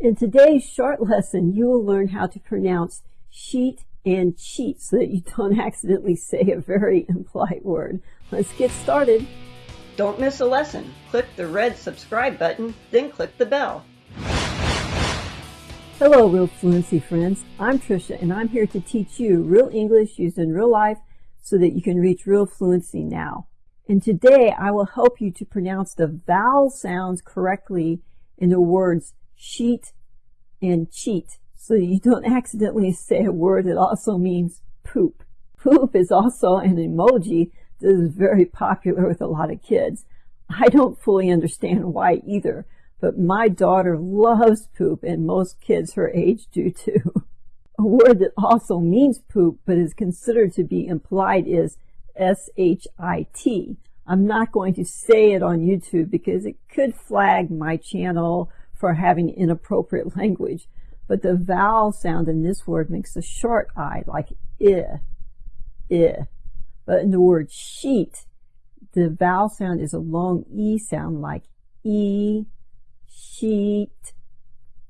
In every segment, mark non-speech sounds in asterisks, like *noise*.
In today's short lesson, you will learn how to pronounce sheet and cheat so that you don't *laughs* accidentally say a very impolite word. Let's get started. Don't miss a lesson. Click the red subscribe button, then click the bell. Hello, Real Fluency friends. I'm Trisha, and I'm here to teach you real English used in real life so that you can reach real fluency now. And today I will help you to pronounce the vowel sounds correctly in the words sheet and cheat so you don't *laughs* accidentally say a word that also means poop. Poop is also an emoji that is very popular with a lot of kids. I don't fully understand why either, but my daughter loves poop and most kids her age do too. *laughs* A word that also means poop but is considered to be implied is S-H-I-T. I'm not going to say it on YouTube because it could flag my channel for having inappropriate *laughs* language, but the vowel sound in this word makes a short I, like I, I. But in the word sheet, the vowel sound is a long E sound, like E, sheet,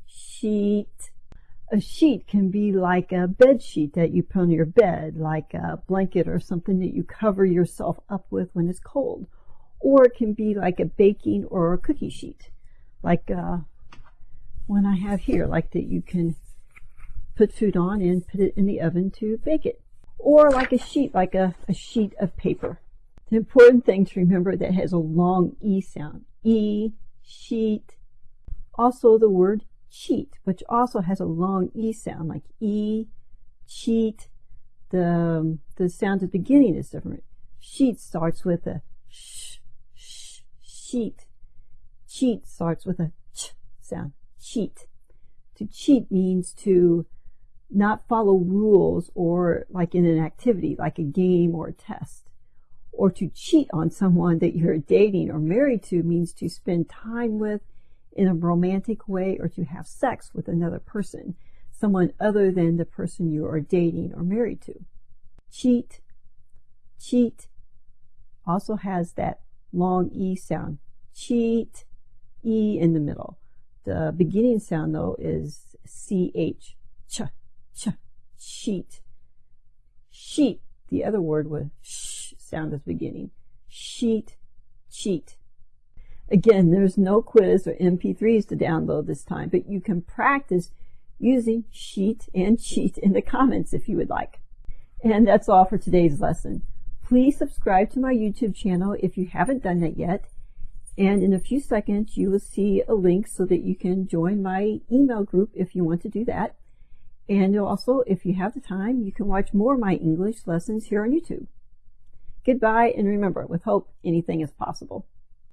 sheet. A sheet can be like a bed sheet that you put on your bed, like a blanket or something that you cover yourself up with when it's cold. Or it can be like a baking or a cookie sheet, like uh, one I have here, like that you can put food on and put it in the oven to bake it. Or like a sheet, like a, a sheet of paper. The important thing to remember that has a long E sound. E, sheet. Also the word cheat, which also has a long E sound, like E, cheat. The, the sound at the beginning is different. Sheet starts with a sh, sh, sheet. Cheat starts with a ch sound cheat. To cheat means to not follow rules or like in an activity, like a game or a test. Or to cheat on someone that you're dating or married to means to spend time with in a romantic way or to have sex with another person, someone other than the person you are dating or married to. Cheat, cheat also has that long E sound. Cheat, E in the middle. The beginning sound though is ch, ch, ch, sheet. Sheet, the other word with sh sound the beginning. Sheet, cheat. Again, there's no quiz or MP3s to download this time, but you can practice using sheet and cheat in the comments if you would like. And that's all for today's lesson. Please subscribe to my YouTube channel if you haven't done that yet and in a few seconds, you will see a link so that you can join my email group if you want to do that. And also, if you have the time, you can watch more of my English lessons here on YouTube. Goodbye, and remember, with hope, anything is possible.